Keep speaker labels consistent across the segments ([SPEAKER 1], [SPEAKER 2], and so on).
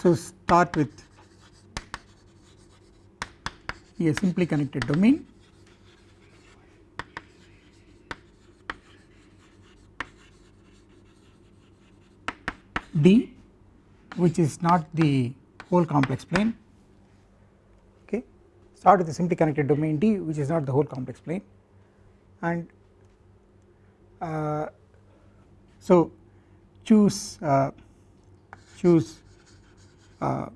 [SPEAKER 1] so start with a simply connected domain. D which is not the whole complex plane. Okay. Start with a simply connected domain D which is not the whole complex plane. And uh, so choose uh, choose uh,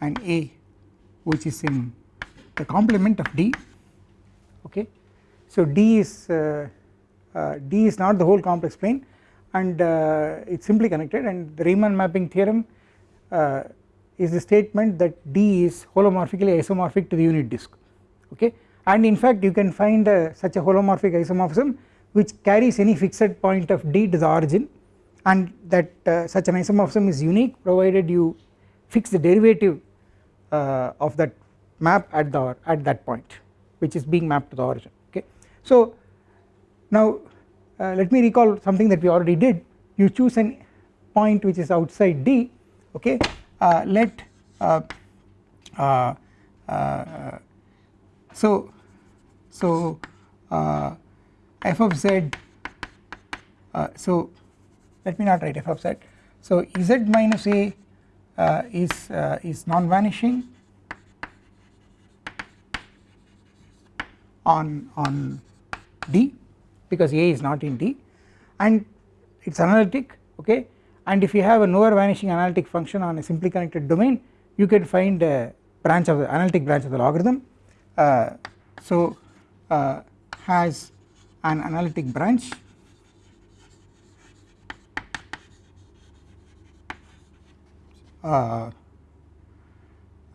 [SPEAKER 1] an A which is in the complement of D okay? So D is uh, uh D is not the whole complex plane and uh, it is simply connected and the Riemann mapping theorem uh, is the statement that D is holomorphically isomorphic to the unit disk okay? And in fact you can find uh, such a holomorphic isomorphism which carries any fixed point of D to the origin and that uh, such an isomorphism is unique provided you fix the derivative uh, of that map at the at that point which is being mapped to the origin okay. So now uh, let me recall something that we already did you choose an point which is outside D okay uh, let uh, uh, so so f of z so let me not write f of z. So z minus a is is non-vanishing on on D because A is not in D. And it is analytic okay? And if you have a nowhere vanishing analytic function on a simply connected domain you can find a branch of the analytic branch of the logarithm uh, so uh, has an analytic branch uh, uh Uh, uh,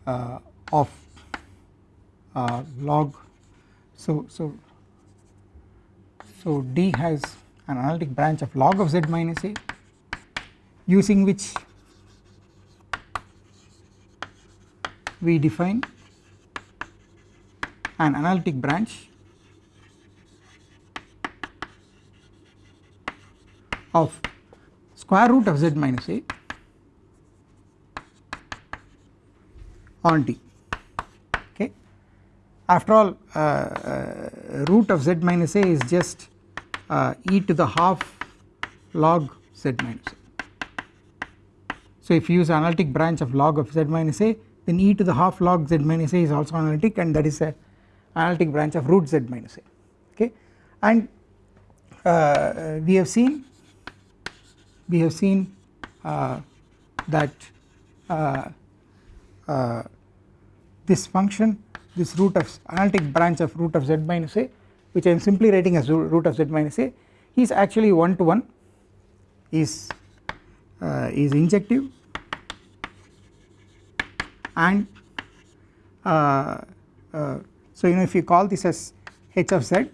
[SPEAKER 1] uh, of uh, log. So so so D has an analytic branch of log of z minus a using which we define an analytic branch of square root of z minus a on D after all uh, uh, root of z minus a is just uh, e to the half log z minus a. So if you use analytic branch of log of z minus a then e to the half log z minus a is also analytic and that is a analytic branch of root z minus a. Okay? And uh, we have seen we have seen uh, that uh, this function this root of analytic branch of root of z minus a which I am simply writing as root of z minus a is actually one to one is uh, is injective and uh, uh, so you know if you call this as h of z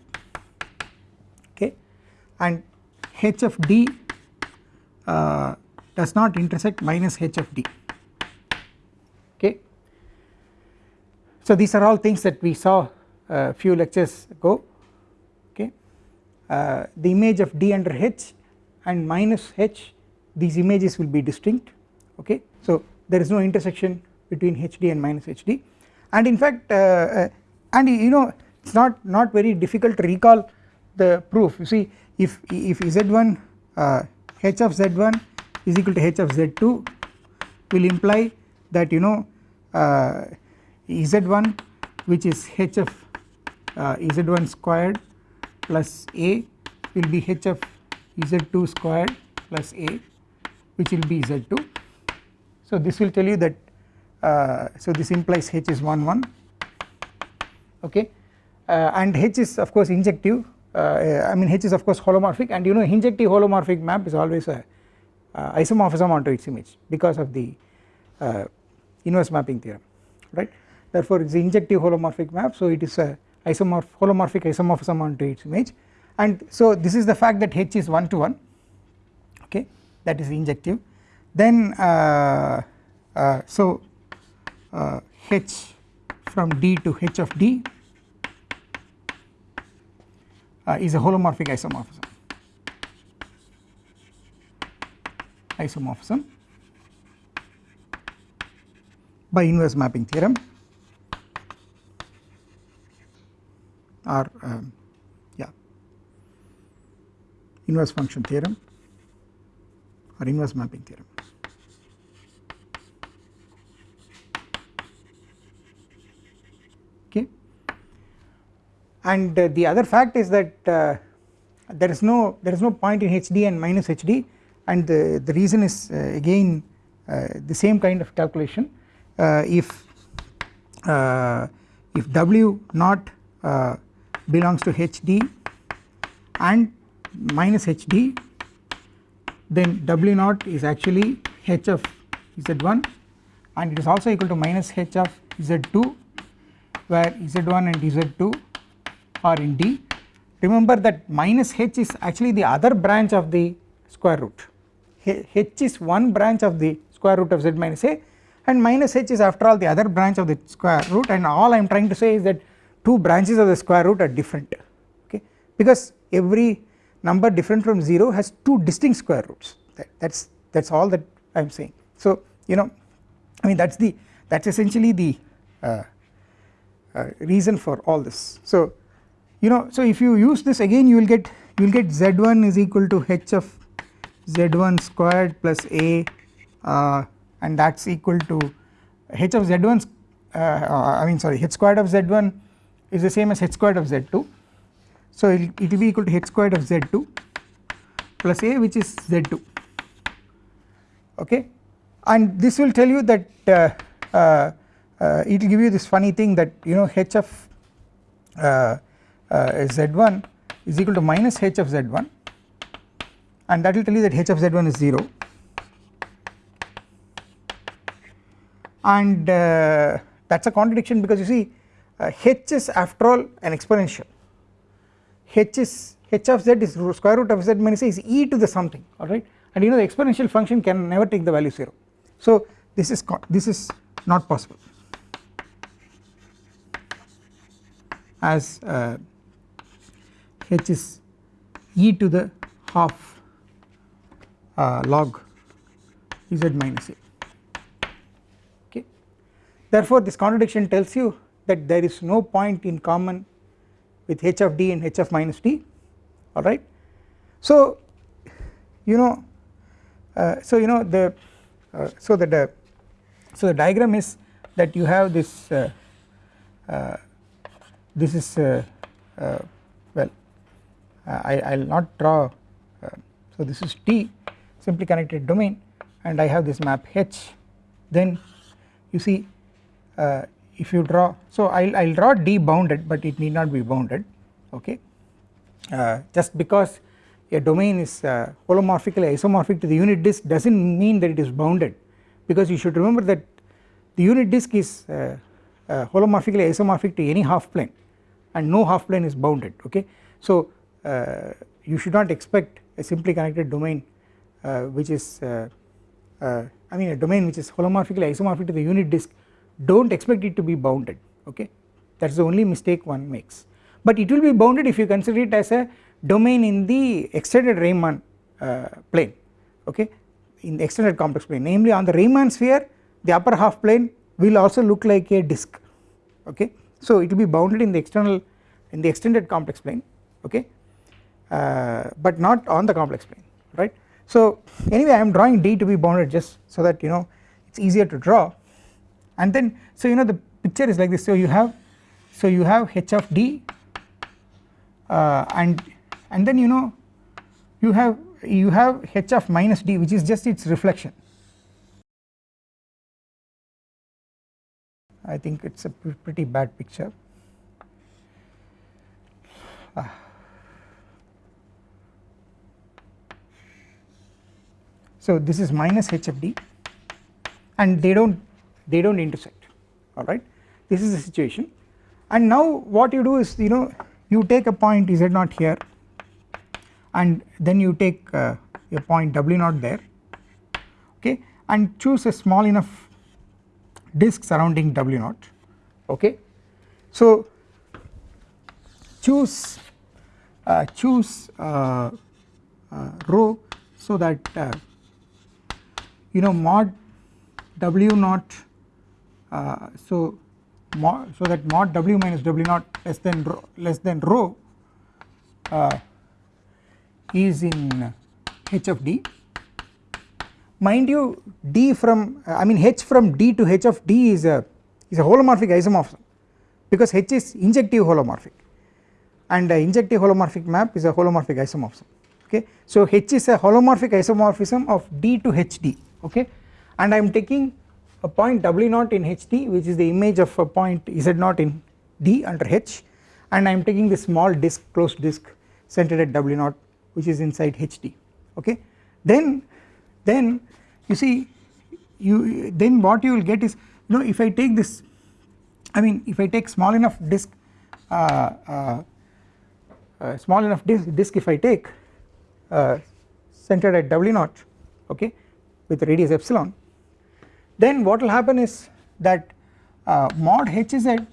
[SPEAKER 1] okay and h of d uh, does not intersect minus h of d So these are all things that we saw a few lectures ago okay? Uh, the image of D under H and minus H these images will be distinct okay? So there is no intersection between HD and minus HD and in fact uh, uh, and you know it is not not very difficult to recall the proof. You see if if Z1 uh, H of Z1 is equal to H of Z2 will imply that you know uh, Z1 which is h of uh, Z1 squared plus a will be h of Z2 squared plus a which will be Z2. So this will tell you that uh, so this implies h is 1 1 okay? Uh, and h is of course injective uh, I mean H is of course holomorphic. And you know injective holomorphic map is always a uh, isomorphism onto its image because of the uh, inverse mapping theorem right therefore it is injective holomorphic map so it is a isomorph holomorphic isomorphism onto its image. And so this is the fact that H is 1 to 1 okay? That is injective. Then uh, uh, so uh, H from D to H of D uh, is a holomorphic isomorphism. Isomorphism by inverse mapping theorem or um, yeah inverse function theorem or inverse mapping theorem. Okay. And uh, the other fact is that uh, there is no there is no point in HD and minus HD and the, the reason is uh, again uh, the same kind of calculation uh, if uh, if W not belongs to HD and minus HD then W naught is actually H of Z1 and it is also equal to minus H of Z2 where Z1 and Z2 are in D. Remember that minus H is actually the other branch of the square root, H is one branch of the square root of Z minus A and minus H is after all the other branch of the square root and all I am trying to say is that two branches of the square root are different okay because every number different from 0 has two distinct square roots that is that is all that I am saying. So you know I mean that is the that is essentially the uh, uh, reason for all this. So you know so if you use this again you will get you will get z1 is equal to h of z1 squared plus a uh, and that is equal to h of z1 uh, I mean sorry h squared of z1 is the same as h squared of z2 so it will be equal to h squared of z2 plus a which is z2 okay? And this will tell you that uh, uh, uh, it will give you this funny thing that you know h of uh, uh, z1 is equal to minus h of z1 and that will tell you that h of z1 is 0 and uh, that is a contradiction because you see h is after all an exponential. H is h of z is square root of z minus a is e to the something alright and you know the exponential function can never take the value 0 so this is this is not possible. As uh, h is e to the half uh, log z minus a. Okay? Therefore this contradiction tells you that there is no point in common with h of d and h of minus d alright. So you know uh, so you know the uh, so that the so the diagram is that you have this uh, uh this is uh, uh, well I will not draw so this is T simply connected domain and I have this map H then you see if you draw so I will draw D bounded but it need not be bounded okay uh, just because a domain is uh, holomorphically isomorphic to the unit disk does not mean that it is bounded because you should remember that the unit disk is uh, uh holomorphically isomorphic to any half plane and no half plane is bounded okay. So uh, you should not expect a simply connected domain uh, which is I mean a domain which is holomorphically isomorphic to the unit disk do not expect it to be bounded okay? That is the only mistake one makes. But it will be bounded if you consider it as a domain in the extended Riemann uh, plane okay? In the extended complex plane. Namely on the Riemann sphere the upper half plane will also look like a disk okay? So it will be bounded in the external in the extended complex plane okay? Uh, but not on the complex plane right? So anyway I am drawing D to be bounded just so that you know it is easier to draw and then so you know the picture is like this. So you have so you have h of d uh, and and then you know you have you have h of minus d which is just its reflection. I think it's a pretty bad picture. Ah. So this is minus h of d and they do not they do not intersect alright? This is the situation. And now what you do is you know you take a point z naught here and then you take uh, a point w naught there okay? And choose a small enough disk surrounding w naught okay? So choose uh, choose uh, uh, rho so that uh, you know mod w naught Uh, so mod so that mod w minus w naught less than rho, less than rho uh, is in h of d. Mind you d from uh, I mean h from d to h of d is a is a holomorphic isomorphism because h is injective holomorphic and uh, injective holomorphic map is a holomorphic isomorphism okay? So h is a holomorphic isomorphism of d to hd okay? And I am taking a point w naught in hd which is the image of a point z naught in d under h. And I am taking this small disk closed disk centered at w naught which is inside hd okay? Then then you see you then what you will get is you know if I take this I mean if I take small enough disk uh, uh, uh, small enough disk, disk if I take uh, centered at w naught okay with radius epsilon then what will happen is that uh, mod hz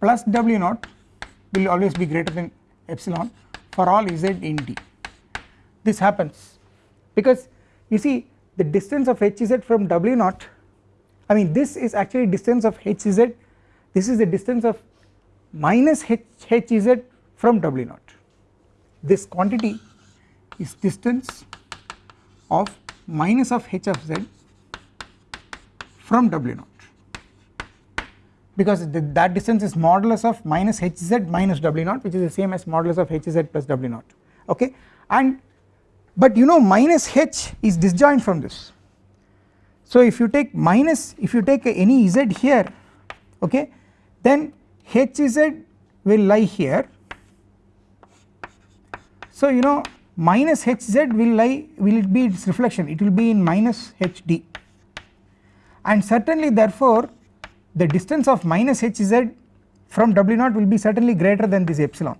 [SPEAKER 1] plus w naught will always be greater than epsilon for all z in d this happens because you see the distance of hz from w naught I mean this is actually distance of hz this is the distance of minus h hz from w naught. This quantity is distance of minus of h of z from w naught. Because the, that distance is modulus of minus hz minus w naught which is the same as modulus of hz plus w naught. Okay? And but you know minus h is disjoint from this. So if you take minus if you take any z here okay then hz will lie here. So you know minus hz will lie will it be its reflection? It will be in minus hd and certainly therefore the distance of minus hz from w naught will be certainly greater than this epsilon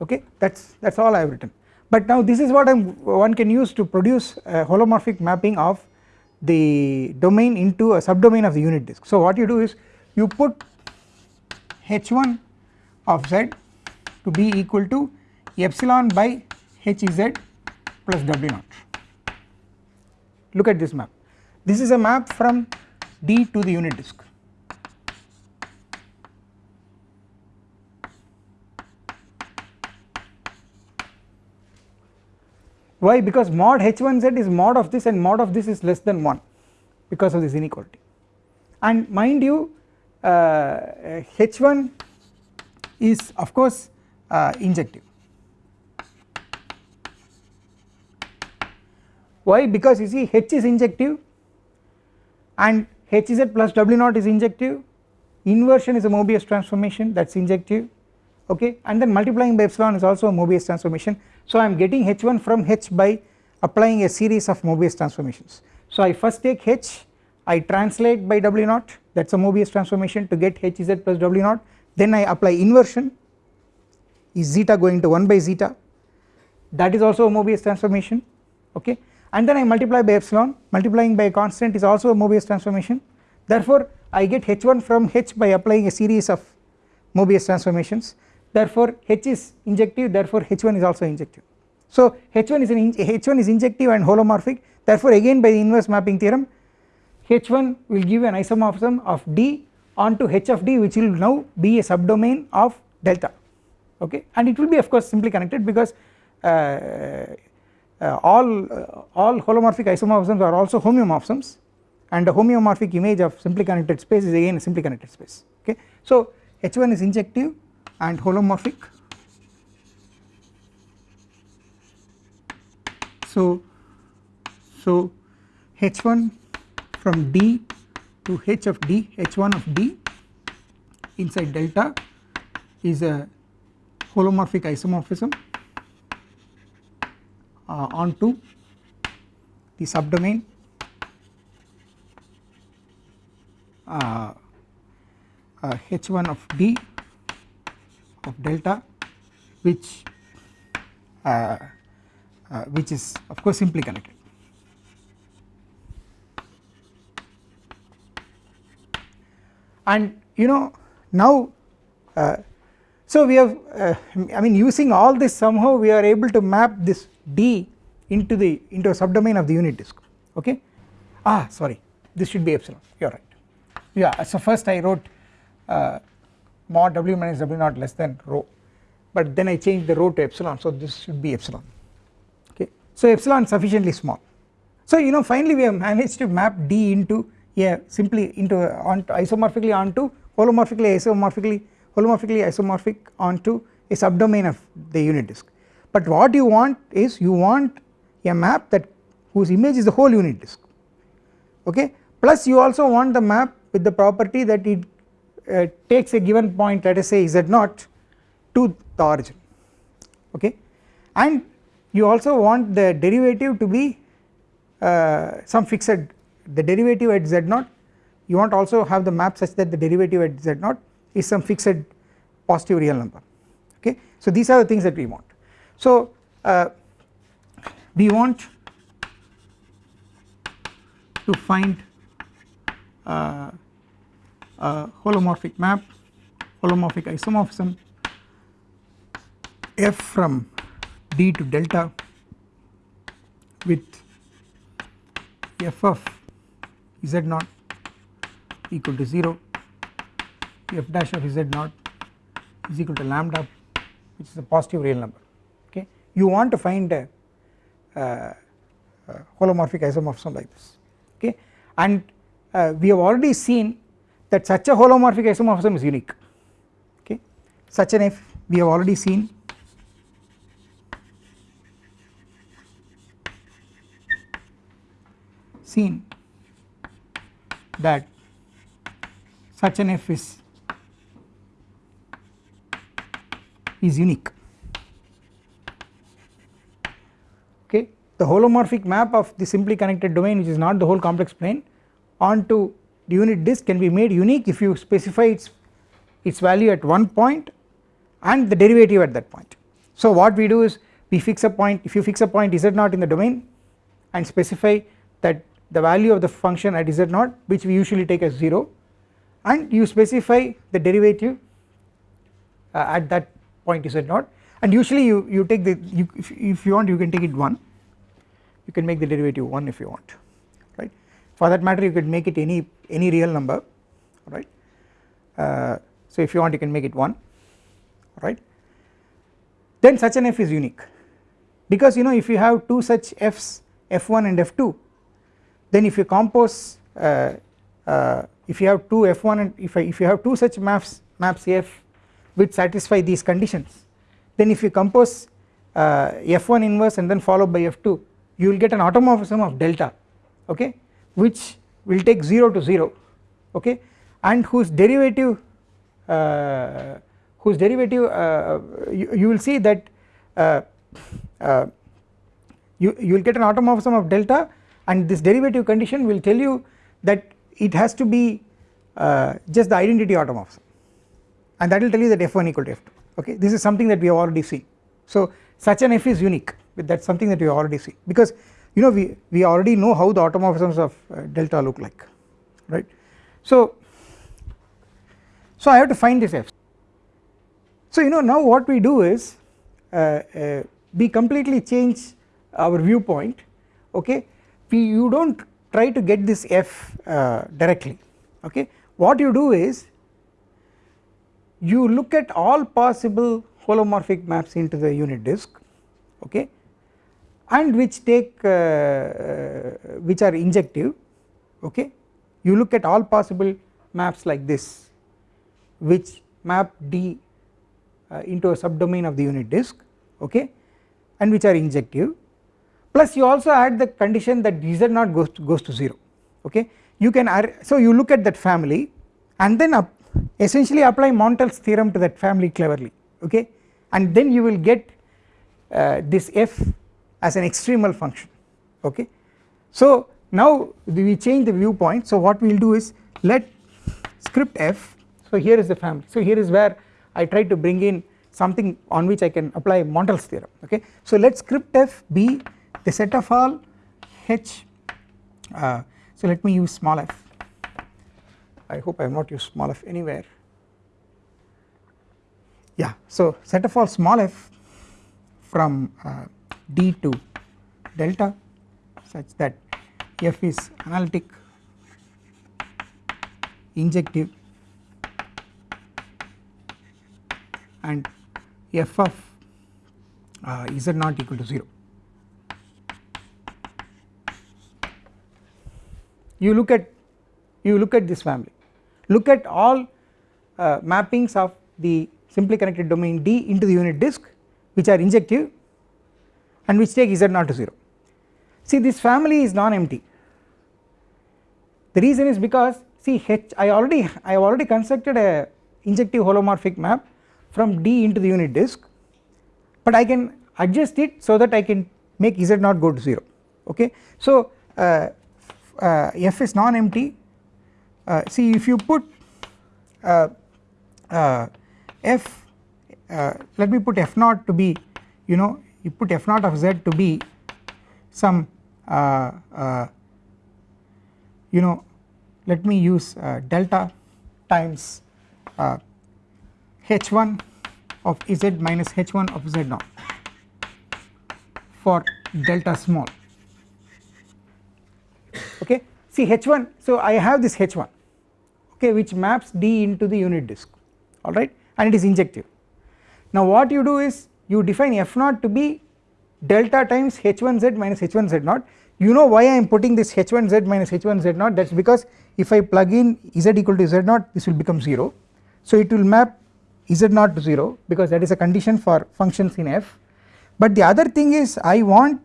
[SPEAKER 1] okay that is that is all I have written but now this is what one can use to produce a holomorphic mapping of the domain into a subdomain of the unit disk. So what you do is you put h1 of z to be equal to epsilon by hz plus w naught. Look at this map. This is a map from D to the unit disk. Why? Because mod h1z is mod of this and mod of this is less than 1 because of this inequality and mind you uh, h1 is of course uh, injective. Why? Because you see h is injective and hz plus w naught is injective. Inversion is a Mobius transformation that is injective. Okay? And then multiplying by epsilon is also a Mobius transformation. So I am getting h1 from h by applying a series of Mobius transformations. So I first take h I translate by w naught that is a Mobius transformation to get hz plus w naught. Then I apply inversion. Is zeta going to 1 by zeta? That is also a Mobius transformation. Okay and then I multiply by epsilon. Multiplying by a constant is also a Mobius transformation. Therefore I get h1 from h by applying a series of Mobius transformations. Therefore h is injective. Therefore h1 is also injective. So h1 is an h1 is injective and holomorphic. Therefore again by the inverse mapping theorem h1 will give an isomorphism of d onto h of d which will now be a subdomain of delta. Okay? And it will be of course simply connected because uh, all uh, all holomorphic isomorphisms are also homeomorphisms and the homeomorphic image of simply connected space is again a simply connected space okay? So h1 is injective and holomorphic. So so h1 from d to h of d h1 of d inside delta is a holomorphic isomorphism uh, onto the subdomain uh, uh, h1 of d of delta which uh, uh, which is of course simply connected. And you know now uh, so we have uh, I mean using all this somehow we are able to map this d into the into a subdomain of the unit disk. Okay? Ah sorry. This should be epsilon. You are right. Yeah so first I wrote uh, mod w minus w naught less than rho. But then I changed the rho to epsilon so this should be epsilon. Okay? So epsilon sufficiently small. So you know finally we have managed to map d into yeah simply into on isomorphically onto holomorphically isomorphically holomorphically isomorphic onto a subdomain of the unit disk. But what you want is you want a map that whose image is the whole unit disk okay? Plus you also want the map with the property that it uh, takes a given point let us say z naught to the origin okay? And you also want the derivative to be uh, some fixed the derivative at z naught. You want also have the map such that the derivative at z naught is some fixed positive real number okay? So these are the things that we want. So uh, we want to find uh, a holomorphic map holomorphic isomorphism f from d to delta with f of z naught equal to 0 f dash of z naught is equal to lambda which is a positive real number okay? You want to find a, a, a holomorphic isomorphism like this okay? And uh, we have already seen that such a holomorphic isomorphism is unique okay? Such an f we have already seen. Seen that such an f is is unique. Okay? The holomorphic map of the simply connected domain which is not the whole complex plane onto the unit disk can be made unique if you specify its its value at one point and the derivative at that point. So what we do is we fix a point if you fix a point z naught in the domain and specify that the value of the function at z naught which we usually take as 0 and you specify the derivative uh, at that point is z naught and usually you, you take the you if, if you want you can take it 1 you can make the derivative 1 if you want right? For that matter you could make it any any real number right? Uh, so if you want you can make it 1 right? Then such an f is unique. Because you know if you have two such f's f1 and f2 then if you compose uh, uh, if you have two f1 and if, I, if you have two such maps maps f which satisfy these conditions. Then if you compose uh, f1 inverse and then followed by f2 you will get an automorphism of delta okay which will take 0 to 0 okay and whose derivative uh, whose derivative uh, you, you, will see that uh, uh, you, you will get an automorphism of delta and this derivative condition will tell you that it has to be uh, just the identity automorphism and that will tell you that f1 equal to f2 okay? This is something that we have already seen. So such an f is unique that is something that we have already seen. Because you know we, we already know how the automorphisms of uh, delta look like right. So, so I have to find this f. So you know now what we do is uh, uh, we completely change our viewpoint okay? We you do not try to get this f uh, directly okay? What you do is you look at all possible holomorphic maps into the unit disk okay and which take uh, uh, which are injective okay you look at all possible maps like this which map D uh, into a subdomain of the unit disk okay and which are injective. Plus you also add the condition that z naught goes to, goes to 0 okay. You can so you look at that family and then up essentially apply Montel's theorem to that family cleverly okay? And then you will get uh, this f as an extremal function okay? So now we change the viewpoint. So what we will do is let script f so here is the family. So here is where I try to bring in something on which I can apply Montel's theorem okay. So let script f be the set of all h uh, so let me use small f I hope I have not used small f anywhere yeah so set of all small f from uh, d to delta such that f is analytic injective and f of uh, z not equal to 0. You look at you look at this family look at all uh, mappings of the simply connected domain D into the unit disk which are injective and which take z not to 0. See this family is non-empty the reason is because see H I already I have already constructed a injective holomorphic map from D into the unit disk but I can adjust it so that I can make z not go to 0 okay. So uh, uh, f is non-empty uh, see if you put uh, uh, f uh, let me put f naught to be you know you put f naught of z to be some uh, uh, you know let me use delta times uh, h1 of z minus h1 of z naught for delta small. Okay? See h1 so I have this h1 okay which maps d into the unit disk alright and it is injective. Now what you do is you define f naught to be delta times h1z minus h1z naught you know why I am putting this h1z minus h1z naught that is because if I plug in z equal to z naught this will become 0 so it will map z naught to 0 because that is a condition for functions in f. But the other thing is I want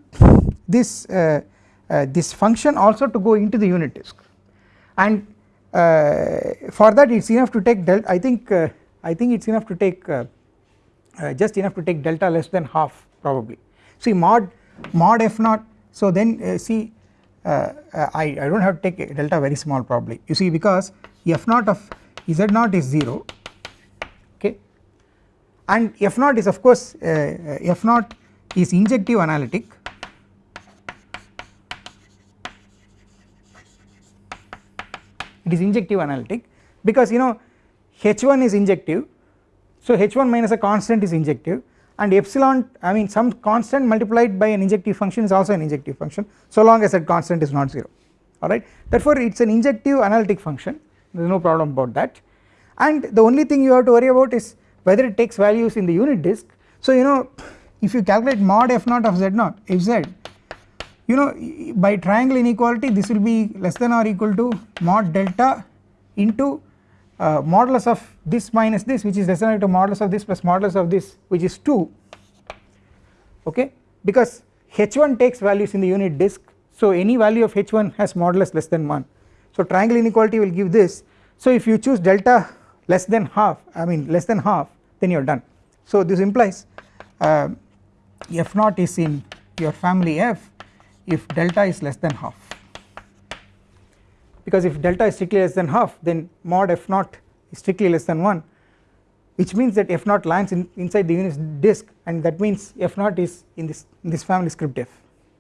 [SPEAKER 1] this uh, uh, this function also to go into the unit disk. And for that it is enough to take delta I think uh, I think it is enough to take uh, uh, just enough to take delta less than half probably. See mod mod f naught so then uh, see uh, uh, I, I do not have to take delta very small probably. You see because f naught of z naught is 0 okay? And f naught is of course f naught is injective analytic it is injective analytic because you know h1 is injective. So h1 minus a constant is injective and epsilon I mean some constant multiplied by an injective function is also an injective function so long as that constant is not 0 alright? Therefore it is an injective analytic function. There is no problem about that. And the only thing you have to worry about is whether it takes values in the unit disk. So you know if you calculate mod f naught of z naught z you know by triangle inequality this will be less than or equal to mod delta into uh, modulus of this minus this which is less than or equal to modulus of this plus modulus of this which is 2 okay? Because h1 takes values in the unit disk so any value of h1 has modulus less than 1 so triangle inequality will give this. So if you choose delta less than half I mean less than half then you are done. So this implies uh, f naught is in your family f if delta is less than half. Because if delta is strictly less than half then mod f naught is strictly less than 1 which means that f naught lands in inside the unit disk and that means f naught is in this in this family script f.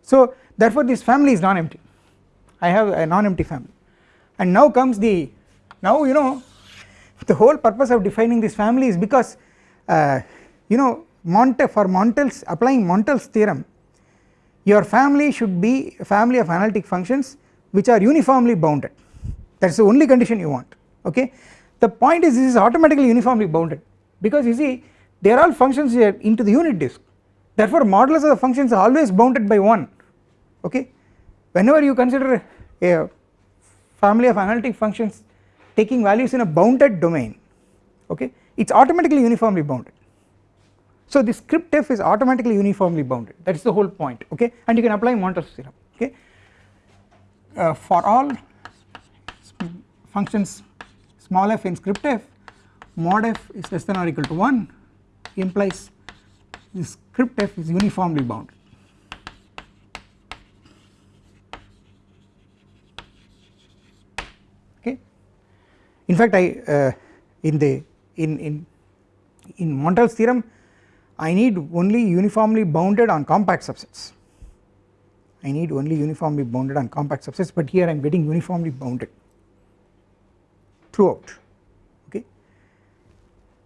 [SPEAKER 1] So therefore this family is non-empty. I have a non-empty family. And now comes the now you know the whole purpose of defining this family is because uh, you know Monte for Montel's applying Montel's theorem your family should be a family of analytic functions which are uniformly bounded that is the only condition you want okay. The point is this is automatically uniformly bounded because you see they are all functions here into the unit disk therefore modulus of the functions are always bounded by 1 okay. Whenever you consider a family of analytic functions taking values in a bounded domain okay it is automatically uniformly bounded. So the script f is automatically uniformly bounded. That is the whole point okay? And you can apply Montel's theorem okay? Uh, for all functions small f in script f mod f is less than or equal to 1 implies this script f is uniformly bounded. Okay? In fact I uh, in the in in in Montel's theorem I need only uniformly bounded on compact subsets. I need only uniformly bounded on compact subsets but here I am getting uniformly bounded throughout okay?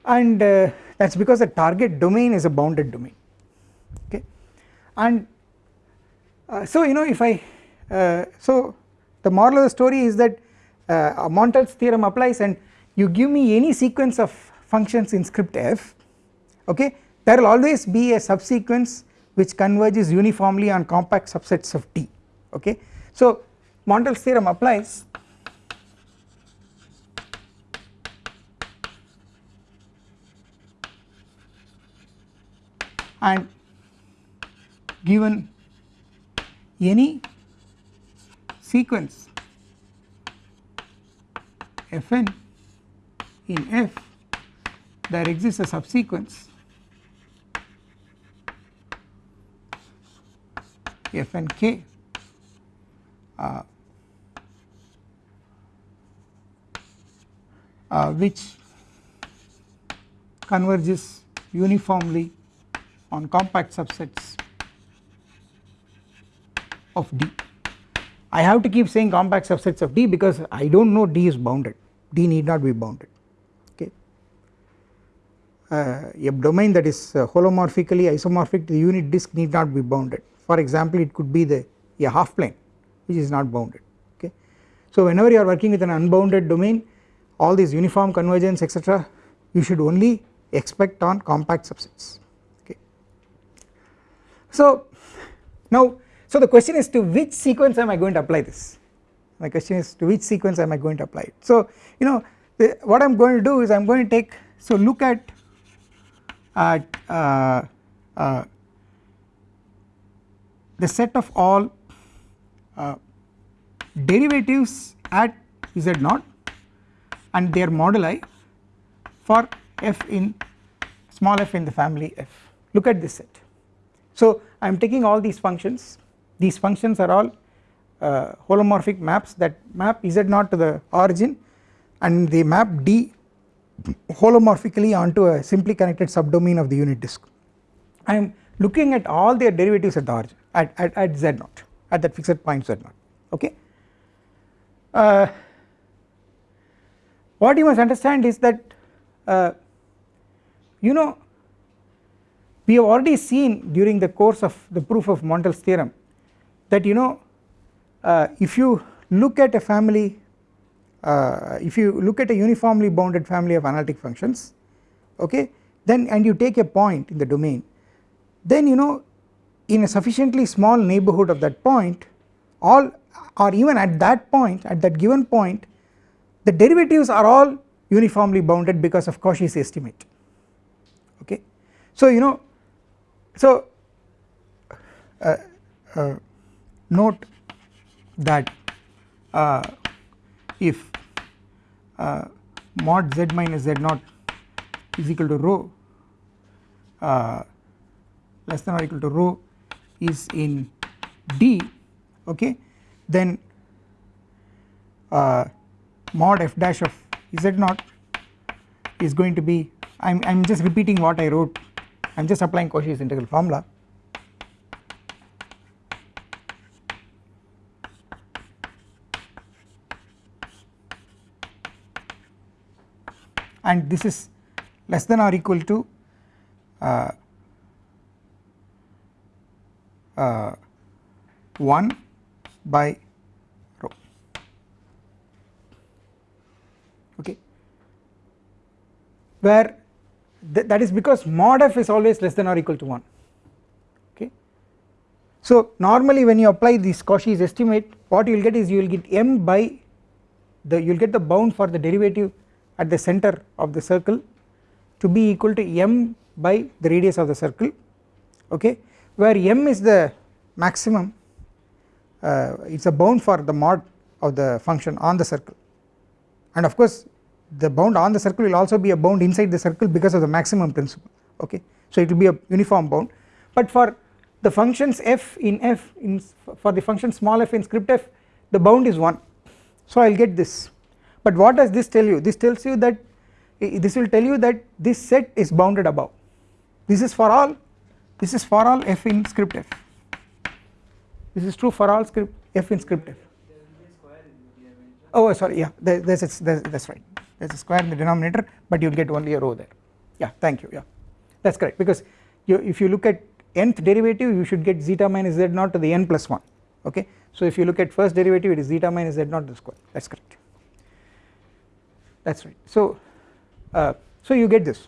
[SPEAKER 1] And uh, that is because the target domain is a bounded domain okay? And uh, so you know if I uh, so the moral of the story is that uh, Montel's theorem applies and you give me any sequence of functions in script f okay there will always be a subsequence which converges uniformly on compact subsets of T okay. So Montel's theorem applies and given any sequence fn in f there exists a subsequence f and k uh, uh, which converges uniformly on compact subsets of D. I have to keep saying compact subsets of D because I do not know D is bounded, D need not be bounded okay. Uh, a domain that is uh, holomorphically isomorphic to the unit disk need not be bounded for example it could be the a half plane which is not bounded okay. So whenever you are working with an unbounded domain all these uniform convergence etc you should only expect on compact subsets okay. So now so the question is to which sequence am I going to apply this my question is to which sequence am I going to apply it. So you know the, what I am going to do is I am going to take so look at at uh, uh, the set of all uh, derivatives at z naught and their moduli for f in small f in the family f look at this set. So I am taking all these functions these functions are all uh, holomorphic maps that map z naught to the origin and they map d holomorphically onto a simply connected subdomain of the unit disk. I am looking at all their derivatives at the origin at, at, at z naught at that fixed point z naught okay. Uh, what you must understand is that uh, you know we have already seen during the course of the proof of Montel's theorem that you know uh, if you look at a family uh, if you look at a uniformly bounded family of analytic functions okay then and you take a point in the domain then you know in a sufficiently small neighbourhood of that point all or even at that point at that given point the derivatives are all uniformly bounded because of Cauchy's estimate okay. So you know so uh, uh, note that uh, if uh, mod z minus z naught is equal to rho uh, less than or equal to rho is in D okay? Then uh, mod f dash of z naught is going to be I am I'm just repeating what I wrote. I am just applying Cauchy's integral formula. And this is less than or equal to uh, uh, 1 by rho okay. Where th that is because mod f is always less than or equal to 1 okay. So normally when you apply this Cauchy's estimate what you will get is you will get m by the you will get the bound for the derivative at the center of the circle to be equal to m by the radius of the circle. Okay where m is the maximum uh, it is a bound for the mod of the function on the circle. And of course the bound on the circle will also be a bound inside the circle because of the maximum principle okay. So it will be a uniform bound. But for the functions f in f in for the function small f in script f the bound is 1 so I will get this. But what does this tell you? This tells you that this will tell you that this set is bounded above. This is for all this is for all f in script f. This is true for all script f in script f. Oh sorry yeah there, there's, there's that's right. There's a square in the denominator but you'll get only a rho there. Yeah thank you yeah. That's correct because you, if you look at nth derivative you should get zeta minus z naught to the n plus 1 okay? So if you look at first derivative it is zeta minus z naught to the square. That's correct. That's right. So uh, so you get this.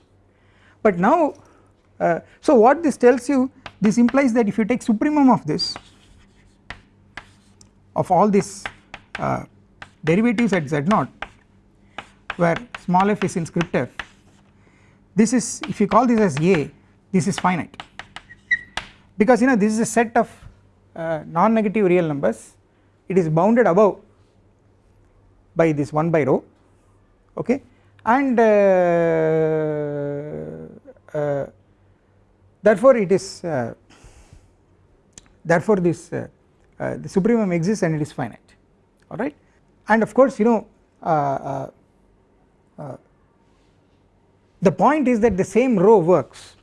[SPEAKER 1] But now uh, so what this tells you this implies that if you take supremum of this of all these uh, derivatives at z naught where small f is in script f this is if you call this as a this is finite. Because you know this is a set of uh, non-negative real numbers. It is bounded above by this 1 by rho okay? And uh, uh, therefore it is uh, therefore this uh, uh, the supremum exists and it is finite. Alright and of course you know the point is that the same rho works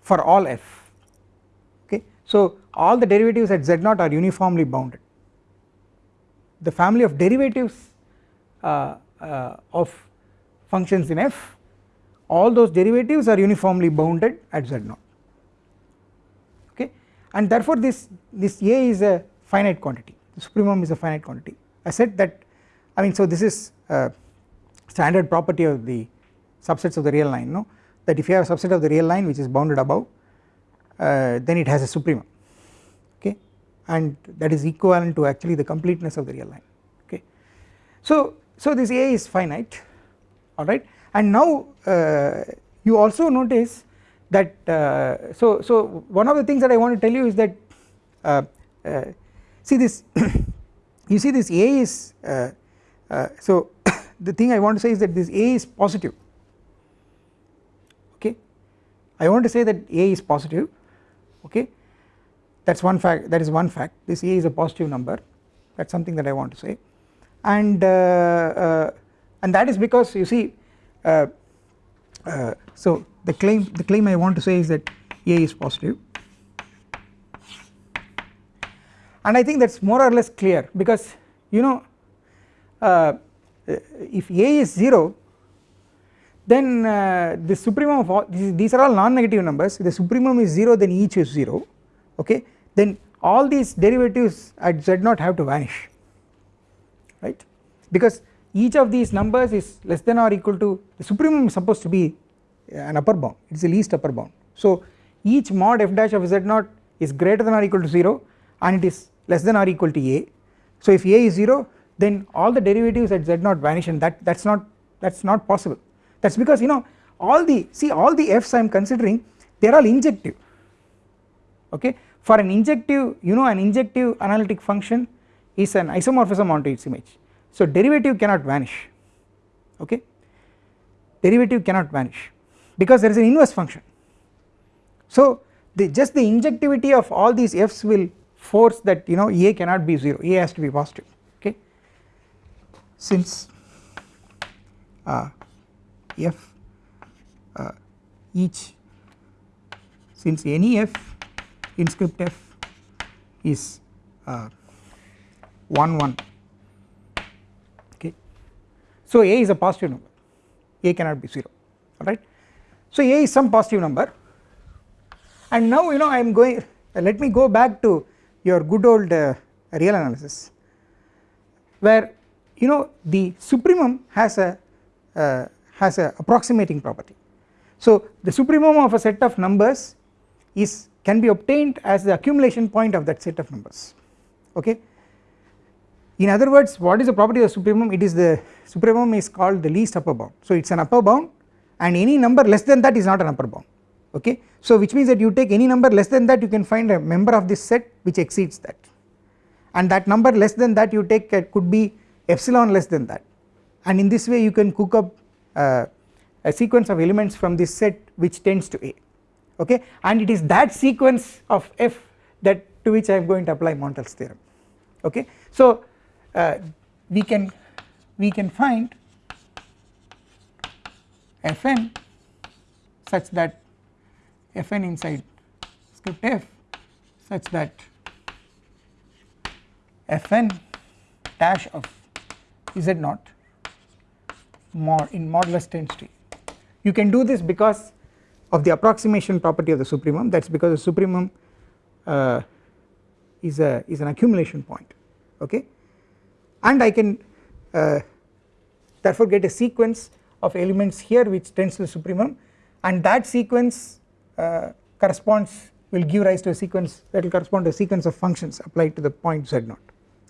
[SPEAKER 1] for all f. Okay? So all the derivatives at z0 are uniformly bounded. The family of derivatives uh, uh, of functions in f all those derivatives are uniformly bounded at z0 okay and therefore this this a is a finite quantity. The supremum is a finite quantity. I said that I mean so this is a standard property of the subsets of the real line no? That if you have a subset of the real line which is bounded above uh, then it has a supremum okay? And that is equivalent to actually the completeness of the real line okay? So so this a is finite alright and now uh, you also notice that uh, so so one of the things that I want to tell you is that uh, uh, see this you see this a is uh, so the thing I want to say is that this a is positive. Okay? I want to say that A is positive. Okay? That is one fact that is one fact. This A is a positive number. That is something that I want to say. And uh, uh, and that is because you see uh, so the claim the claim I want to say is that A is positive. And I think that is more or less clear because you know uh, if A is 0 then uh, the supremum of all these are all non-negative numbers. The supremum is 0 then each is 0 okay? Then all these derivatives at z0 have to vanish right? Because each of these numbers is less than or equal to the supremum is supposed to be uh, an upper bound. It is the least upper bound. So each mod f dash of z0 is greater than or equal to 0 and it is less than or equal to a. So if a is 0 then all the derivatives at z0 vanish and that that's not that's not possible. That is because you know all the see all the f's I am considering they are all injective. Okay? For an injective you know an injective analytic function is an isomorphism onto its image so derivative cannot vanish okay? Derivative cannot vanish because there is an inverse function. So the just the injectivity of all these f's will force that you know a cannot be 0 a has to be positive okay? Since uh, f uh, each since any f in script f is uh, 1 1 okay so a is a positive number a cannot be 0 alright so a is some positive number and now you know I am going uh, let me go back to your good old uh, real analysis where you know the supremum has a uh, has a approximating property. So the supremum of a set of numbers is can be obtained as the accumulation point of that set of numbers okay. In other words what is the property of supremum? It is the supremum is called the least upper bound. So it is an upper bound and any number less than that is not an upper bound. Okay. So which means that you take any number less than that you can find a member of this set which exceeds that. And that number less than that you take uh, could be epsilon less than that. And in this way you can cook up uh, a sequence of elements from this set which tends to A. Okay? And it is that sequence of f that to which I am going to apply Montel's theorem. Okay. So we can we can find fn such that fn inside script f such that fn dash of z naught mod in modulus tends to you can do this because of the approximation property of the supremum. That is because the supremum uh, is a is an accumulation point okay and I can uh, therefore get a sequence of elements here which tends to the supremum. And that sequence uh, corresponds will give rise to a sequence that will correspond to a sequence of functions applied to the point z0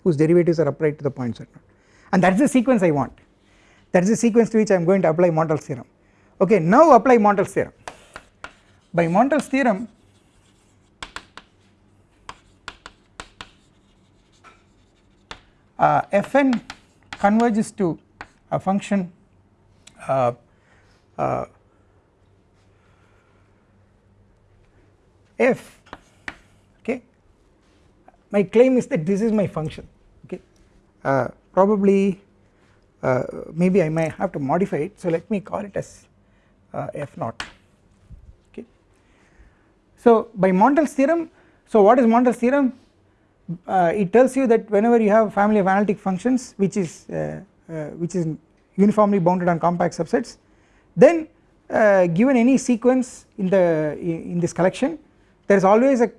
[SPEAKER 1] whose derivatives are applied to the point z0 and that is the sequence I want. That is the sequence to which I am going to apply Montel's theorem. Okay now apply Montel's theorem. By Montel's theorem uh, fn converges to a function uh, uh, f okay? My claim is that this is my function okay? Uh, probably uh, maybe I might have to modify it so let me call it as uh, f naught okay? So by Montel's theorem so what is Montel's theorem uh, it tells you that whenever you have a family of analytic functions which is uh, uh, which is uniformly bounded on compact subsets then uh, given any sequence in the in this collection there is always a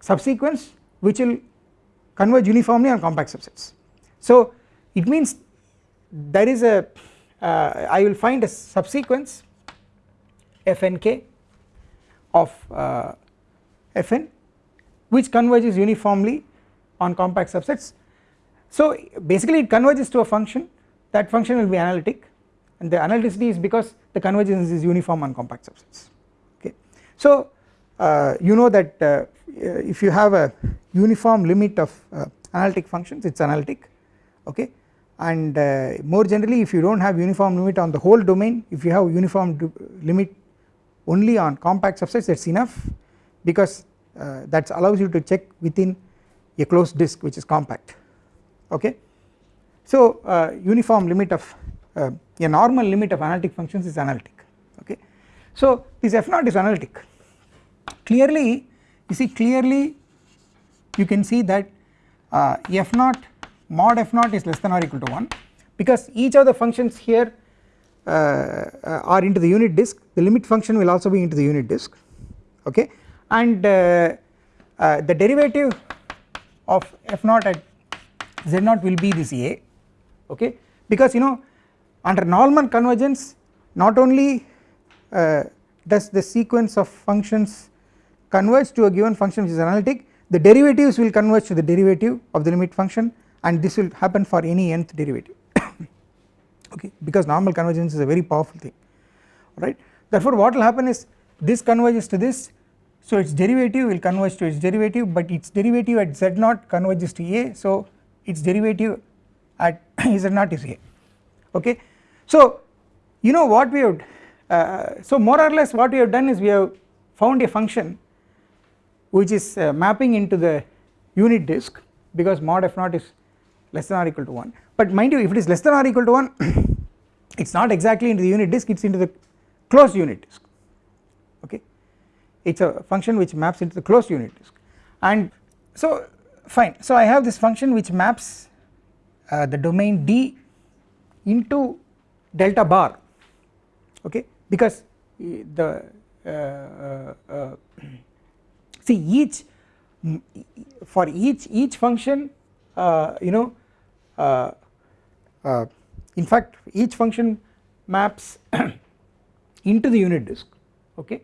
[SPEAKER 1] subsequence which will converge uniformly on compact subsets. So it means there is a uh, I will find a subsequence fnk of uh, fn which converges uniformly on compact subsets. So basically it converges to a function. That function will be analytic. And the analyticity is because the convergence is uniform on compact subsets. Okay. So uh, you know that uh, if you have a uniform limit of uh, analytic functions it is analytic. Okay. And uh, more generally if you do not have uniform limit on the whole domain if you have uniform limit only on compact subsets that is enough. Because uh, that allows you to check within a closed disk which is compact. Okay. So uh, uniform limit of uh, a normal limit of analytic functions is analytic. Okay. So this f naught is analytic. Clearly you see clearly you can see that uh, f naught mod f naught is less than or equal to 1 because each of the functions here uh, uh, are into the unit disk. The limit function will also be into the unit disk. Okay and uh, uh, the derivative of f naught at z naught will be this a okay? Because you know under normal convergence not only uh, does the sequence of functions converge to a given function which is analytic the derivatives will converge to the derivative of the limit function and this will happen for any nth derivative okay? Because normal convergence is a very powerful thing right therefore what will happen is this converges to this so its derivative will converge to its derivative but its derivative at z naught converges to a. So its derivative at z naught is a. Okay. So you know what we have uh, so more or less what we have done is we have found a function which is uh, mapping into the unit disk because mod f naught is less than or equal to 1 but mind you if it is less than or equal to 1 it is not exactly into the unit disk it is into the closed unit disk. Okay it is a function which maps into the closed unit disk. And so fine. So I have this function which maps uh, the domain D into delta bar. Okay? Because the uh, uh, uh see each for each each function uh, you know in fact each function maps into the unit disk. Okay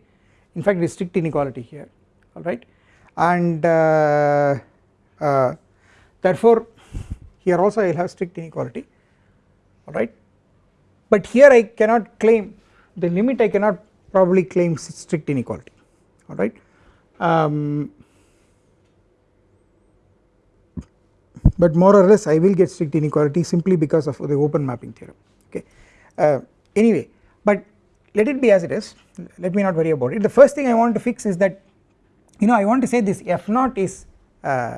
[SPEAKER 1] in fact there is strict inequality here alright and uh, uh, therefore here also I will have strict inequality alright but here I cannot claim the limit I cannot probably claim strict inequality alright um, but more or less I will get strict inequality simply because of the open mapping theorem okay? Uh, anyway but let it be as it is. Let me not worry about it. The first thing I want to fix is that you know I want to say this f naught is uh,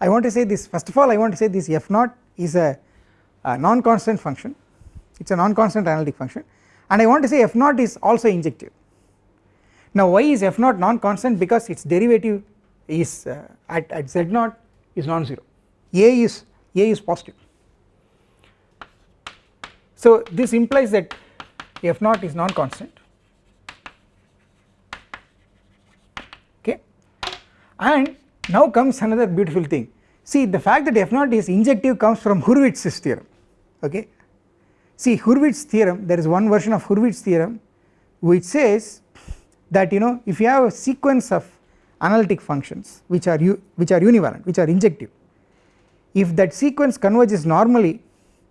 [SPEAKER 1] I want to say this first of all I want to say this f naught is a a non-constant function. It is a non-constant analytic function. And I want to say f naught is also injective. Now why is f naught non-constant? Because its derivative is uh, at, at z naught is non-zero. A is a is positive. So this implies that f naught is non-constant. Okay. And now comes another beautiful thing. See the fact that f naught is injective comes from Hurwitz's theorem. Okay. See Hurwitz theorem there is one version of Hurwitz theorem which says that you know if you have a sequence of analytic functions which are you which are univalent which are injective if that sequence converges normally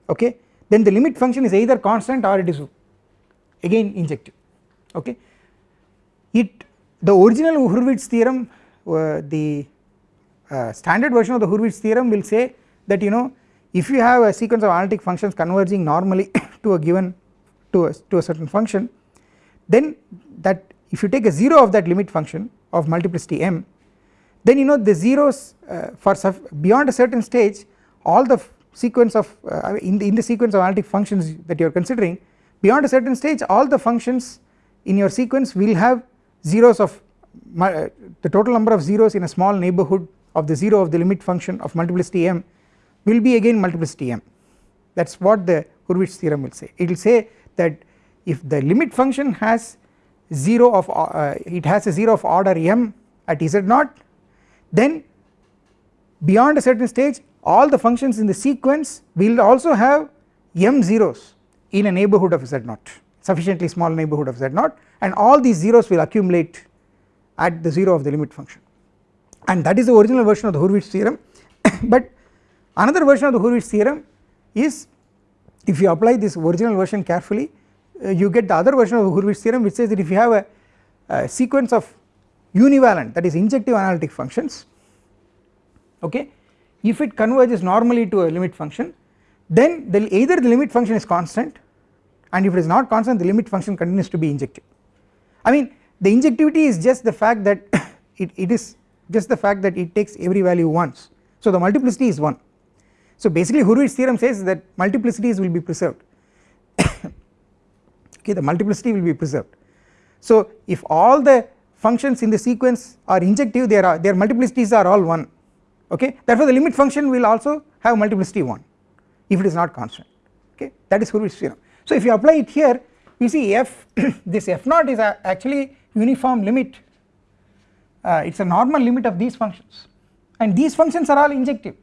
[SPEAKER 1] okay then the limit function is either constant or it is again injective. Okay? It the original Hurwitz theorem uh, the uh, standard version of the Hurwitz theorem will say that you know if you have a sequence of analytic functions converging normally to a given to a, to a certain function then that if you take a 0 of that limit function of multiplicity m then you know the zeros uh, for beyond a certain stage all the sequence of uh, in, the, in the sequence of analytic functions that you are considering beyond a certain stage all the functions in your sequence will have zeros of uh, the total number of zeros in a small neighbourhood of the 0 of the limit function of multiplicity m will be again multiplicity m. That is what the Hurwitz theorem will say. It will say that if the limit function has 0 of uh, it has a 0 of order m at z naught then beyond a certain stage all the functions in the sequence will also have m zeros in a neighbourhood of z naught sufficiently small neighbourhood of z naught and all these zeros will accumulate at the 0 of the limit function. And that is the original version of the Hurwitz theorem. But another version of the Hurwitz theorem is if you apply this original version carefully uh, you get the other version of the Hurwitz theorem which says that if you have a, a sequence of univalent that is injective analytic functions okay if it converges normally to a limit function then the either the limit function is constant and if it is not constant the limit function continues to be injective. I mean the injectivity is just the fact that it, it is just the fact that it takes every value once. So the multiplicity is 1 so basically Hurwitz theorem says that multiplicities will be preserved. Okay the multiplicity will be preserved. So if all the functions in the sequence are injective their their multiplicities are all 1 okay therefore the limit function will also have multiplicity 1 if it is not constant okay? That is Hurwitz theorem so if you apply it here you see f this f naught is actually uniform limit. Uh, it is a normal limit of these functions. And these functions are all injective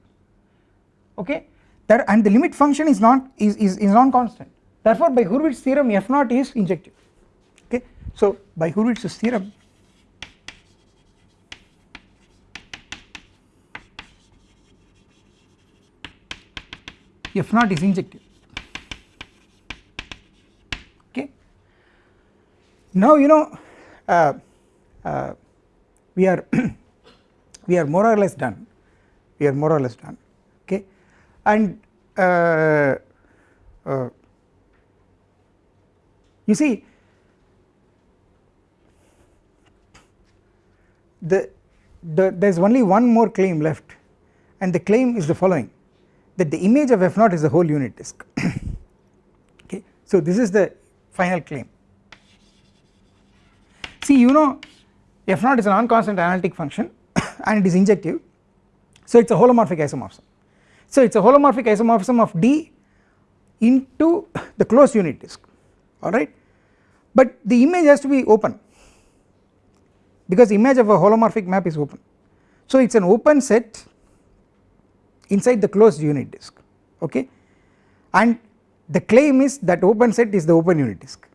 [SPEAKER 1] okay? That and the limit function is not is, is, is non constant therefore by Hurwitz theorem f naught is injective okay? So by Hurwitz's theorem f naught is injective. Okay? Now you know uh, uh, we are we are more or less done. We are more or less done. Okay? And uh, uh you see the, the there is only one more claim left and the claim is the following that the image of f naught is the whole unit disk. Okay. So this is the final claim. See you know f naught is a non-constant analytic function and it is injective. So it is a holomorphic isomorphism. So it is a holomorphic isomorphism of D into the closed unit disk. Alright but the image has to be open because image of a holomorphic map is open. So it is an open set inside the closed unit disk okay? And the claim is that open set is the open unit disk.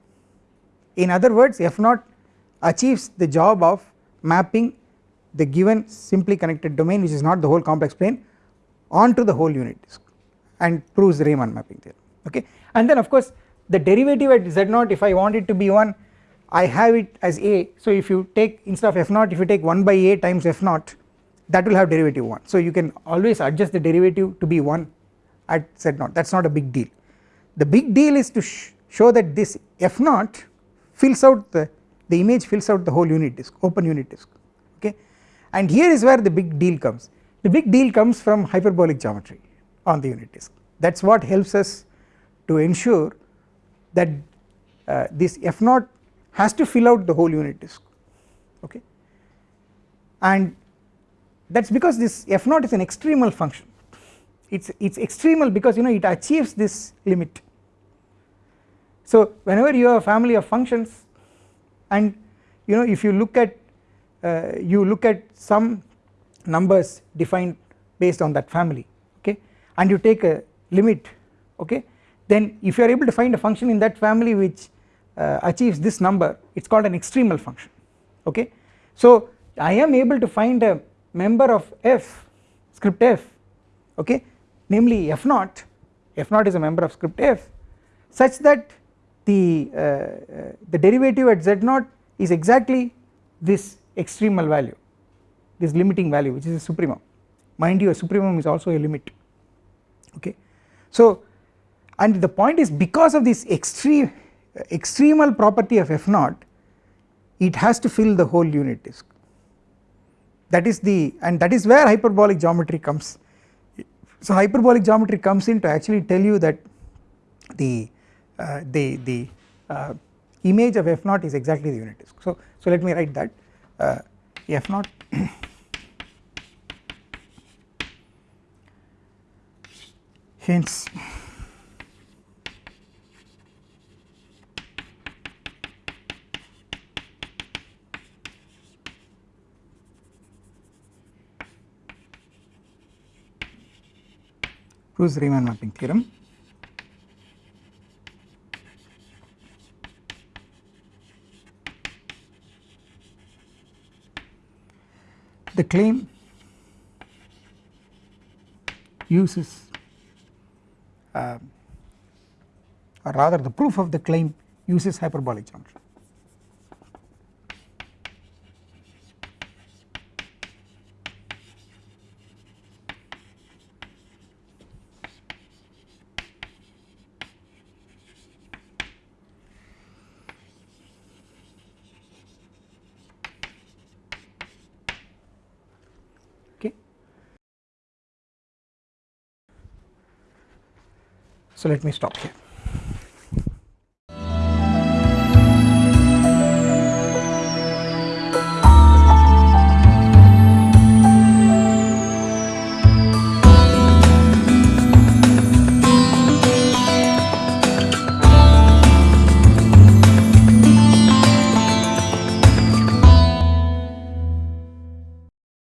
[SPEAKER 1] In other words f naught achieves the job of mapping the given simply connected domain which is not the whole complex plane onto the whole unit disk and proves the Riemann mapping theorem okay? And then of course the derivative at z naught if I want it to be 1 I have it as a. So if you take instead of f naught if you take 1 by a times f naught that will have derivative 1 so you can always adjust the derivative to be 1 at z naught. That is not a big deal. The big deal is to sh show that this f naught fills out the the image fills out the whole unit disk open unit disk okay? And here is where the big deal comes. The big deal comes from hyperbolic geometry on the unit disk. That is what helps us to ensure that uh, this f naught has to fill out the whole unit disk okay? And that is because this f naught is an extremal function it is it's extremal because you know it achieves this limit so whenever you have a family of functions and you know if you look at uh, you look at some numbers defined based on that family okay and you take a limit okay then if you are able to find a function in that family which uh, achieves this number it is called an extremal function okay. So I am able to find a member of f script f okay? Namely f naught f naught is a member of script f such that the uh, uh, the derivative at z naught is exactly this extremal value this limiting value which is a supremum. Mind you a supremum is also a limit okay? So and the point is because of this extreme extremal property of f naught it has to fill the whole unit disk that is the and that is where hyperbolic geometry comes. So hyperbolic geometry comes in to actually tell you that the uh, the the uh, image of f naught is exactly the unit disk. So so let me write that. Uh, f naught hence proves Riemann mapping theorem. The claim uses uh, or rather the proof of the claim uses hyperbolic geometry. So let me stop here.